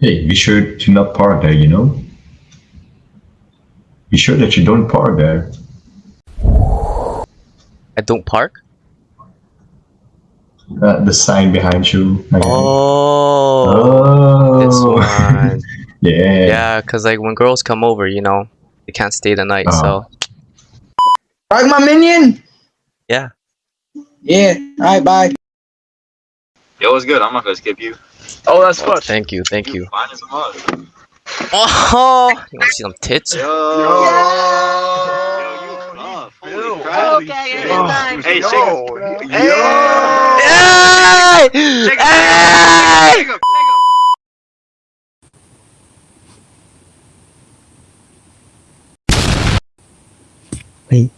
Hey, be sure to not park there, you know? Be sure that you don't park there. I don't park. Uh, the sign behind you. Okay. Oh, this Oh. one. yeah. Yeah, cause like when girls come over, you know, they can't stay the night. So Park my minion. yeah. Yeah. All right. Bye. Yo, what's good? I'm not gonna skip you. Oh, that's Oh, thank you, thank you. Fine as a mug. Oh, you wanna see some tits? Yo. Yo, you buff. Holy crap. Oh, okay, anytime. Oh. Hey, shake it. Hey! Shake it. Hey! Shake it. Shake it.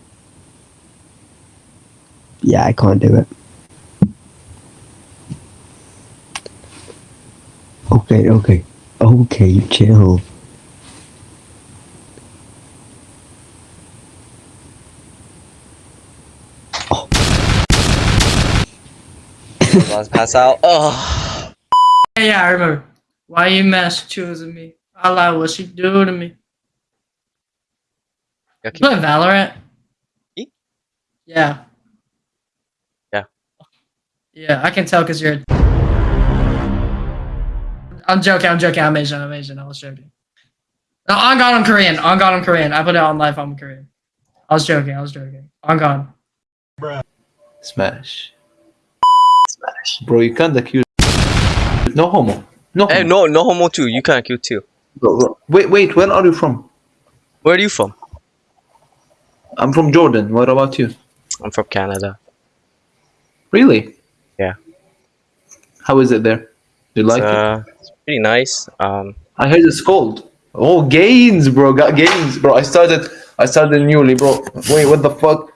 Yeah, I can't do it. Okay, okay. Okay, chill. Oh. Let's pass out. Oh, Yeah, yeah, I remember. Why you mass choosing me? I like what she do to me. okay. You play Valorant? Me? Yeah. Yeah. Yeah, I can tell because you're. I'm joking. I'm joking. I'm Asian. I'm Asian. I was joking. No, on God, I'm Korean. On God, I'm Korean. I put it on life. I'm Korean. I was joking. I was joking. On God. Smash. Smash. Bro, you can't accuse. No homo. No homo. Hey, no, no homo too. You can't accuse too. Bro, bro. Wait, wait, where are you from? Where are you from? I'm from Jordan. What about you? I'm from Canada. Really? Yeah. How is it there? Do you like it's, it? Uh, pretty nice. Um, I heard it's cold. Oh, gains, bro. Got gains, bro. I started. I started newly, bro. Wait, what the fuck?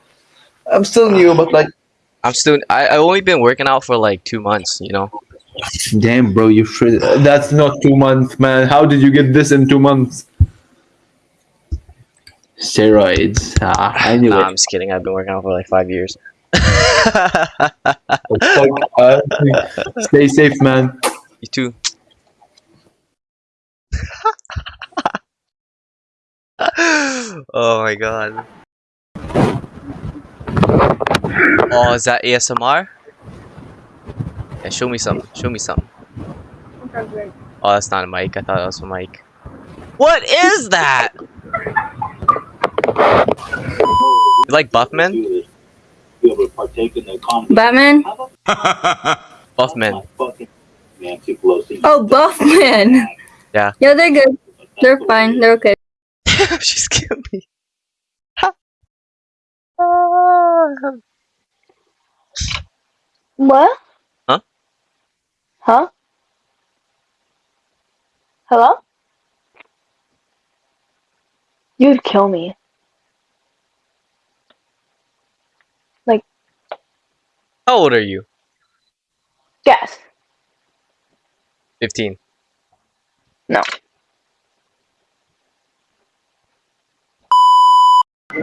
I'm still new, but like, I'm still. I I only been working out for like two months. You know. damn, bro. You should. That's not two months, man. How did you get this in two months? Steroids. Ah, anyway. Nah, I'm just kidding. I've been working out for like five years. Fuck, uh, stay safe, man. You too. Oh my god. Oh, is that ASMR? Yeah, show me some. Show me some. Oh, that's not a mic. I thought that was a mic. What is that? You like Buffman? Batman? Buffman. Oh, Buffman. Yeah. Yeah, they're good. They're fine. They're okay. she scared What? Huh? Huh? Hello? You'd kill me. Like. How old are you? Guess. 15. No.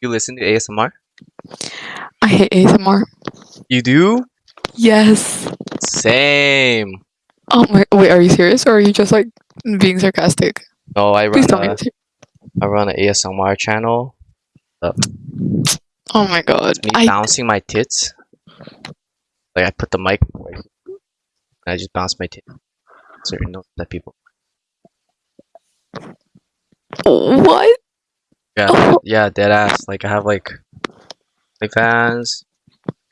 You listen to ASMR? I hate ASMR. You do? Yes. Same. Oh my. Wait, are you serious or are you just like being sarcastic? No, I run Please tell me. a, you're ser- I run an ASMR channel. Oh my god. Me I. bouncing my tits. Like I put the mic I just bounce my tits. Certain notes that people. What? Yeah, Oh. yeah, dead ass. Like I have like, like fans.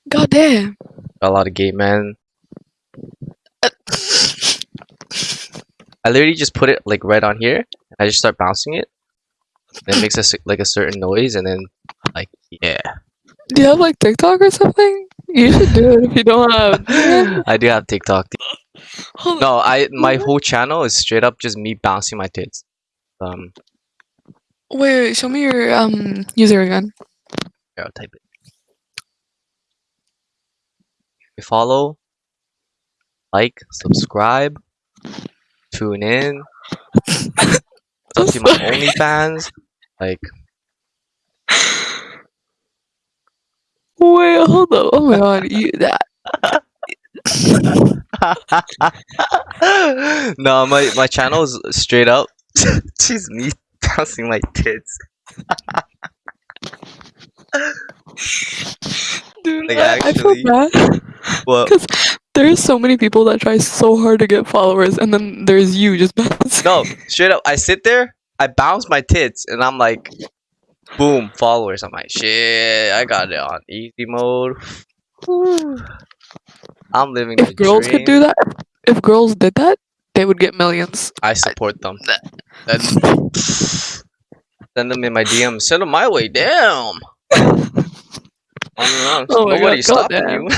God damn. Got a lot of gay men. I literally just put it like right on here, I just start bouncing it. It makes a, like a certain noise, and then like yeah. Do you have like TikTok or something? You should do it if you don't have. I do have TikTok. No, I my whole channel is straight up just me bouncing my tits. Um, Wait, wait, show me your um user again. here, I'll type it. You follow, like, subscribe, tune in. Don't see my OnlyFans. Like, hold up. Oh my god, you that. no, my my channel is straight up just me bouncing my tits. Dude, Like, I, I feel actually- bad. Well, Because there's so many people that try so hard to get followers, and then there's you just bouncing. no, straight up. I sit there, I bounce my tits, and I'm like, boom, followers. I'm like, shit, I got it on easy mode. I'm living the If girls could do that, if girls did that, they would get millions. I support them. That's, send them in my DM. Send them my way. Damn. I Oh God, Nobody's stopping you.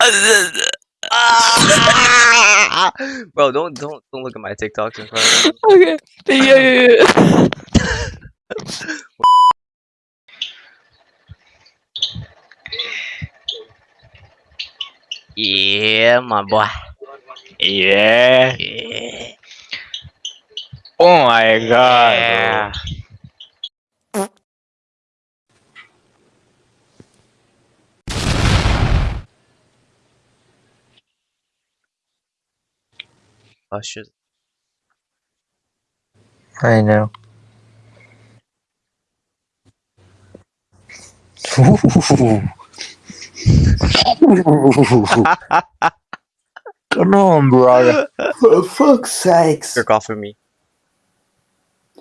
Bro, don't don't don't look at my TikToks in front of me. Okay. Yeah, yeah, yeah. Yeah, my boy. Yeah. Yeah. Oh my god. Yeah. Oh. I know. Come on, brother. For fuck's sakes. Jerk off of me.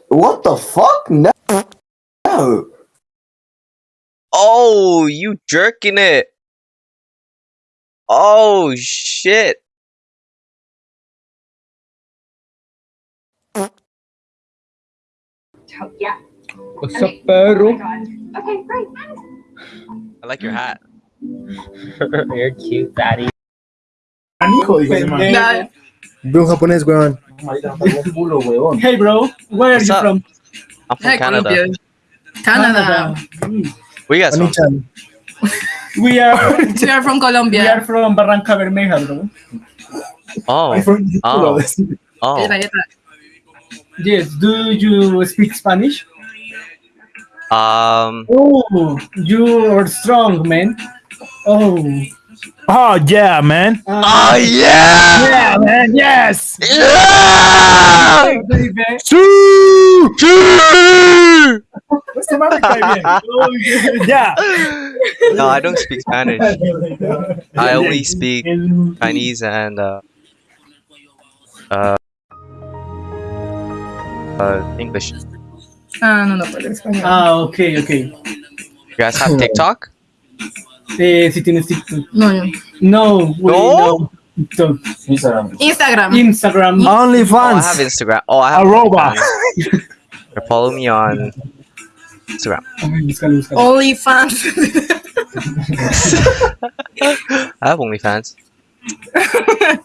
What the fuck? No. No. Oh, you jerking it. Oh shit. Yeah. What's up, perro? Okay, great. I like your hat. You're cute, daddy. Bro japonés, weón. Hey, bro. Where What's up? I'm from Hey, Canada. Colombia. Canada. Where you guys from? We are We are from Colombia. we are from Barranca Bermeja, bro. Oh. Oh. Oh. Ita, ita. Yes. Do you speak Spanish? Um. Oh, you are strong, man. Oh. Oh yeah, man. Oh yeah! Yeah, man. Yes. Yeah! Hey, baby. Choo! Choo! What's the matter, baby? Oh, yeah. Yeah. No, I don't speak Spanish. I only speak Chinese and uh, uh, uh, English. You Ah, no, no, pero español. Ah, okay, okay. You guys have TikTok? Eh, si tienes TikTok. No, no. No, we No? no. TikTok. Instagram. Instagram. Only Oh, I have fans. Instagram. Oh, I have Arroba. OnlyFans. Follow me on Instagram. Ay, búscalo, búscalo. I have OnlyFans.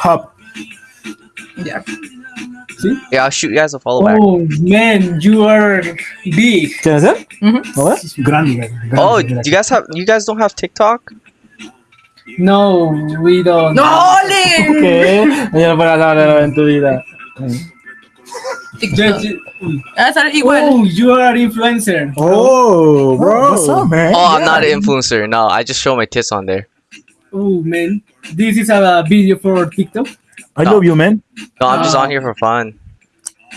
Hop. yeah. Yeah, I'll shoot you guys a follow back. Oh, man, you are big. ¿Quién es él? Mhm. ¿No Grande, grande, Oh, grande. you guys have? You guys don't have TikTok? No, we don't. ¡No, Ole! ¿Qué? Mañana para la la en tu vida. Just- just- Ah, sale igual. Oh, you are influencer. Oh, bro. What's up, man? Oh, I'm not an influencer. No, I just show my tits on there. Oh, man. This is a video for TikTok. I love you, man. No, I'm just Ah. on here for fun.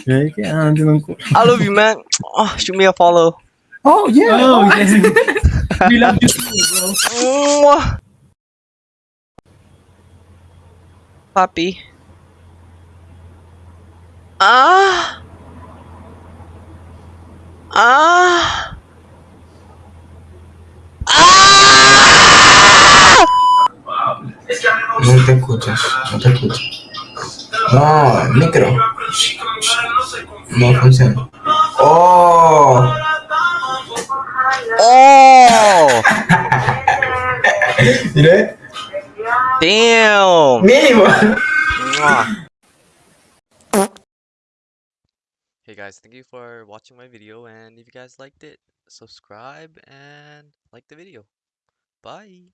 ¿qué? Ah, entiendo un cu- I love you, man. Oh, shoot me a follow. Oh, yeah. Oh, yes. we love you too, bro. Puppy. Ah. Ah. Ah. Te escuchas, no te escuchas. No, el micro. No funciona. ¡Oh! Oh! Mire, Damn! mínimo. Hey guys, thank you for watching my video and if you guys liked it, subscribe and like the video. Bye!